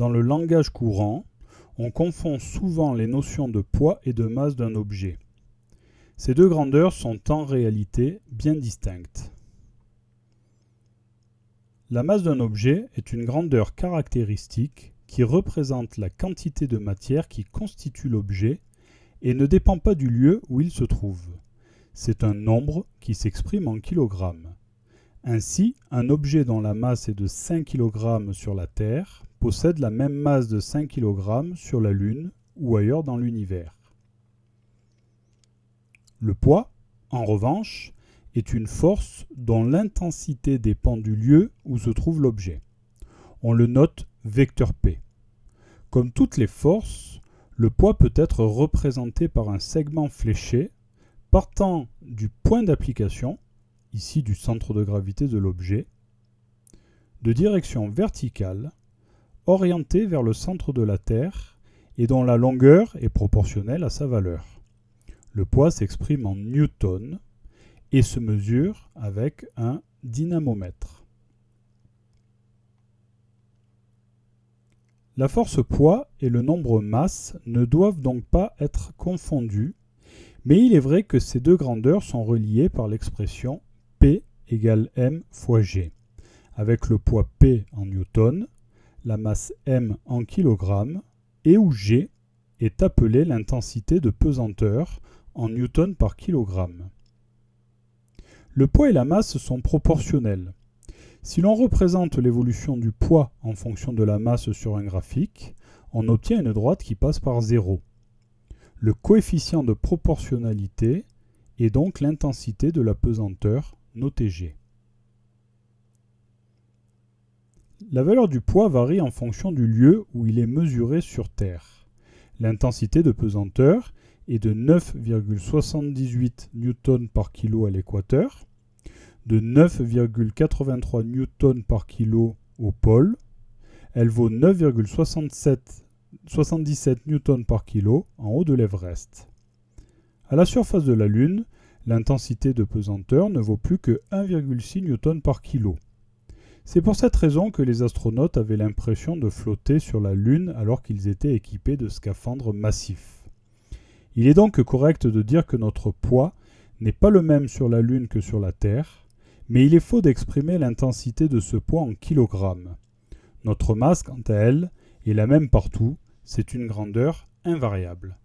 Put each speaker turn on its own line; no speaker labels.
Dans le langage courant, on confond souvent les notions de poids et de masse d'un objet. Ces deux grandeurs sont en réalité bien distinctes. La masse d'un objet est une grandeur caractéristique qui représente la quantité de matière qui constitue l'objet et ne dépend pas du lieu où il se trouve. C'est un nombre qui s'exprime en kilogrammes. Ainsi, un objet dont la masse est de 5 kg sur la Terre possède la même masse de 5 kg sur la Lune ou ailleurs dans l'univers. Le poids, en revanche, est une force dont l'intensité dépend du lieu où se trouve l'objet. On le note vecteur P. Comme toutes les forces, le poids peut être représenté par un segment fléché partant du point d'application, ici du centre de gravité de l'objet, de direction verticale, orienté vers le centre de la Terre et dont la longueur est proportionnelle à sa valeur. Le poids s'exprime en newton et se mesure avec un dynamomètre. La force poids et le nombre masse ne doivent donc pas être confondus, mais il est vrai que ces deux grandeurs sont reliées par l'expression P égale m fois g, avec le poids P en newton, la masse m en kilogrammes, et où g est appelée l'intensité de pesanteur en newton par kilogramme. Le poids et la masse sont proportionnels. Si l'on représente l'évolution du poids en fonction de la masse sur un graphique, on obtient une droite qui passe par 0. Le coefficient de proportionnalité est donc l'intensité de la pesanteur, notée G. La valeur du poids varie en fonction du lieu où il est mesuré sur Terre. L'intensité de pesanteur est de 9,78 newtons par kilo à l'équateur, de 9,83 newtons par kilo au pôle. Elle vaut 9,77 newtons par kilo en haut de l'Everest. À la surface de la Lune, l'intensité de pesanteur ne vaut plus que 1,6 newtons par kilo. C'est pour cette raison que les astronautes avaient l'impression de flotter sur la Lune alors qu'ils étaient équipés de scaphandres massifs. Il est donc correct de dire que notre poids n'est pas le même sur la Lune que sur la Terre, mais il est faux d'exprimer l'intensité de ce poids en kilogrammes. Notre masse, quant à elle, est la même partout, c'est une grandeur invariable.